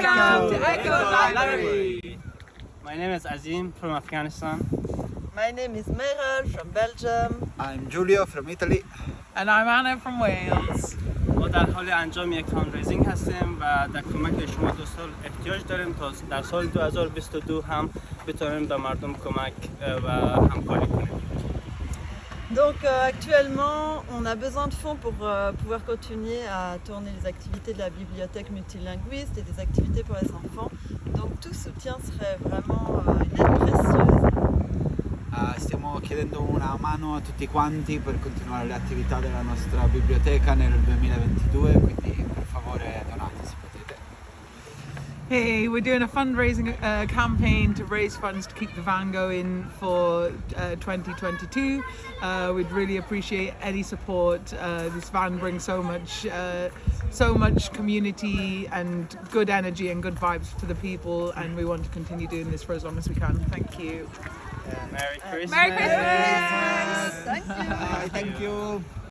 Welcome to Echo Library. My name is Azim from Afghanistan. My name is Meral from Belgium. I'm Giulio from Italy. And I'm Anna from Wales. ما در حال انجام یک فاندریزینگ هستیم و در کمک شما دوستان احتیاج داریم تا در سال 2022 هم بتونیم به مردم کمک و همکاری کنیم. Donc euh, actuellement, on a besoin de fonds pour euh, pouvoir continuer à tourner les activités de la bibliothèque multilinguiste et des activités pour les enfants. Donc tout soutien serait vraiment euh, une aide précieuse. Uh, stiamo chiedendo una mano a tutti quanti per continuare nostra biblioteca nel 2022, Hey, we're doing a fundraising uh, campaign to raise funds to keep the van going for uh, 2022. Uh, we'd really appreciate any support. Uh, this van brings so much, uh, so much community and good energy and good vibes to the people, and we want to continue doing this for as long as we can. Thank you. Merry Christmas! Merry Christmas! Thank you. Bye, thank you.